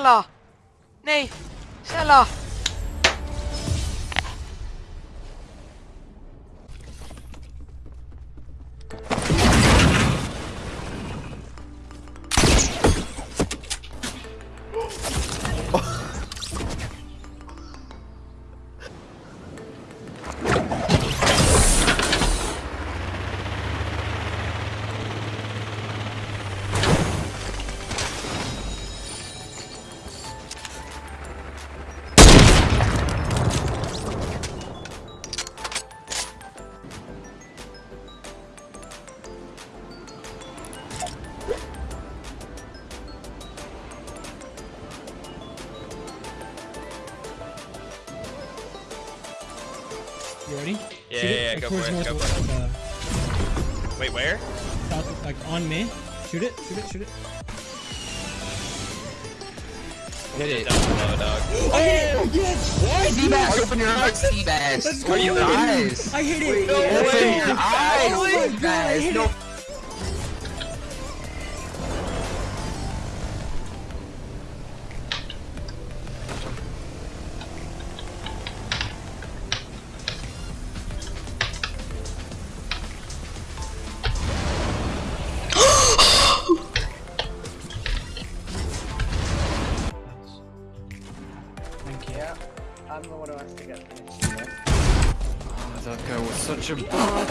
Sela! Nei! Sela! Oh. Yeah, Shoot it, yeah, yeah, go for it, go for it. like, Wait, where? uh, south, like on me. Shoot it, shoot it, shoot it. Hit it down below, dog. Oh, yes! Seabass, open your eyes, Seabass. Let's Open your eyes. I hit it! No way. Open your eyes, Oh my God, I Seabass. hit No it. Yeah, I'm the one who has to get finished. Oh, that guy was such a bot.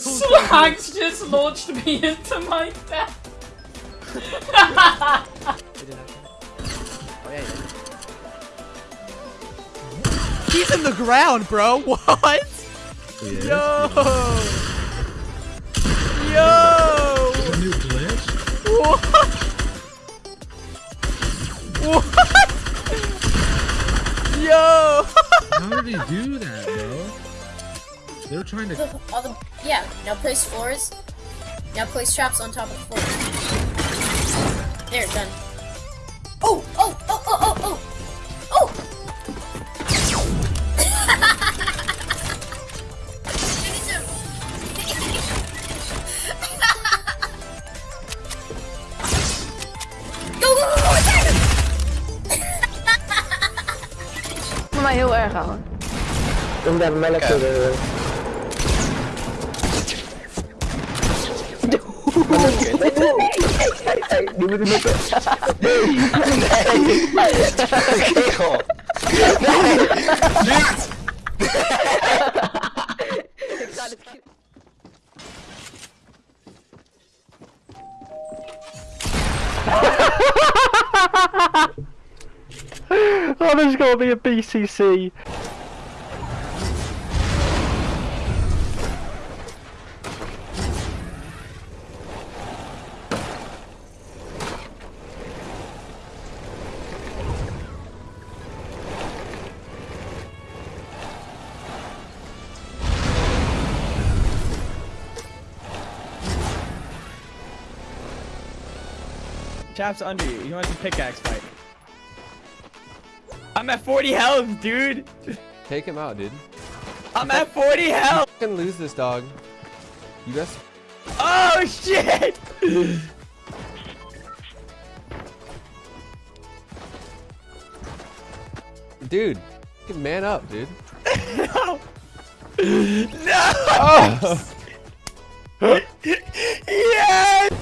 Slags just launched me into my death. Oh yeah, yeah. He's in the ground, bro! What? Yo! Yo! What? Yo! How did he do that, bro? They're trying to. All the yeah. Now place floors. Now place traps on top of floors. There, done. Oh, oh, oh, oh, oh, vertrouwen. Ik ben melk Nu moet je Nee! Nee! Kerel! Nee! Niet! Ik ga Oh, there's gotta be a BCC. Chap's under you. You want a pickaxe fight. I'm at 40 health, dude! Take him out, dude. I'm at 40 health! You can lose this dog. You guys. Oh, shit! Dude, man up, dude. no! Oh! yes!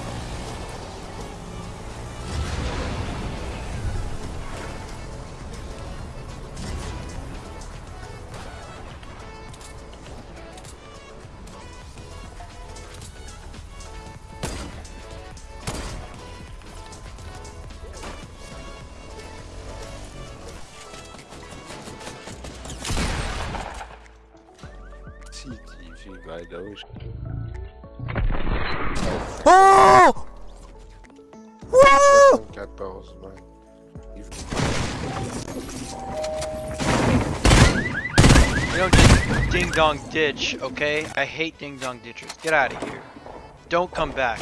CTV bij doos. Oh! Woo! 14, maar... You don't just ding dong ditch, okay? I hate ding dong ditchers. Get out of here. Don't come back.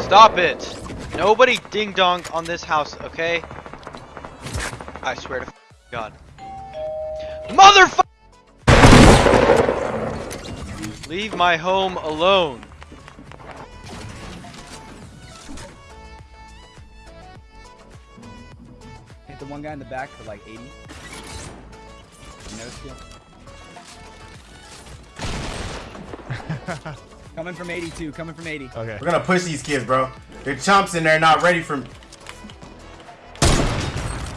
Stop it! Nobody ding dong on this house, okay? I swear to God. Motherfucker! Leave my home alone. Hit the one guy in the back for like 80. No skill. coming from 82, coming from 80. Okay. We're gonna push these kids, bro. They're chumps and they're not ready for. Me.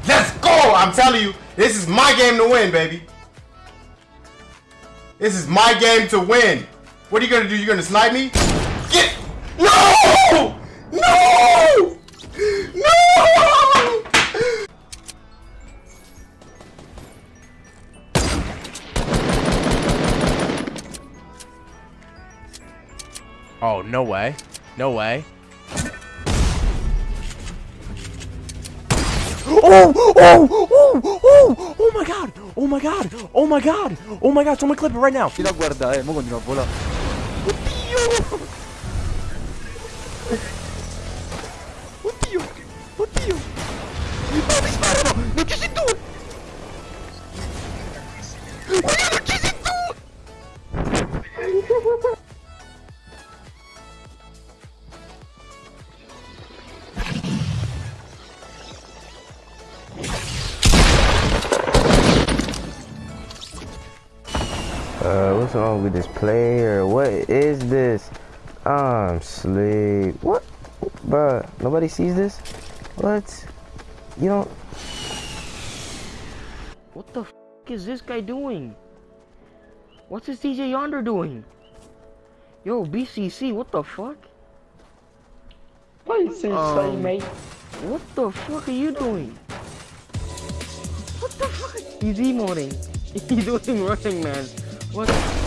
Let's go! I'm telling you, this is my game to win, baby. This is my game to win. What are you gonna do? You gonna snipe me? Get no! No! No! Oh, no way. No way. Oh, oh, oh, oh, oh my god, oh my god, oh my god, oh my god, someone clip it right now. Tira guarda, eh, mo continua a volare. Oddio, oddio. No, wrong with this player? What is this? I'm sleep. What? Bruh, nobody sees this? What? You don't... What the f is this guy doing? What's this DJ Yonder doing? Yo, BCC, what the fuck? What is Um, mate? What the fuck are you doing? What the fuck? He's emoting. He's doing running, man. What?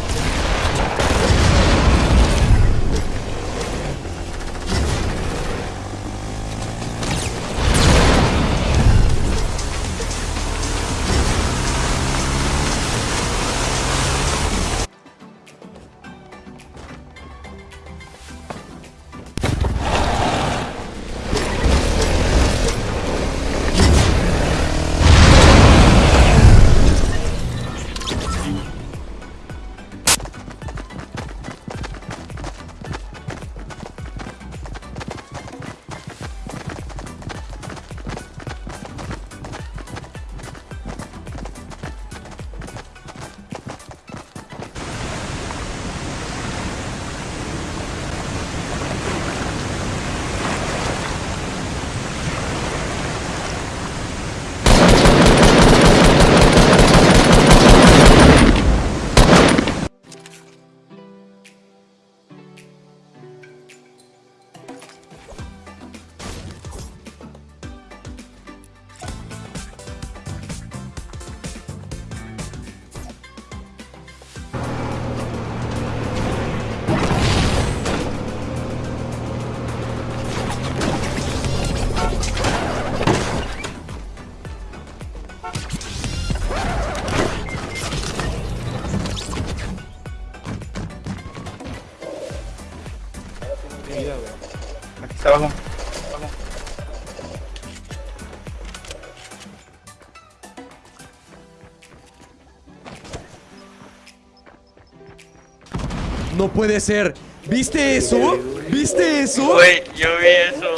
No puede ser. ¿Viste eso? ¿Viste eso? Yo vi eso.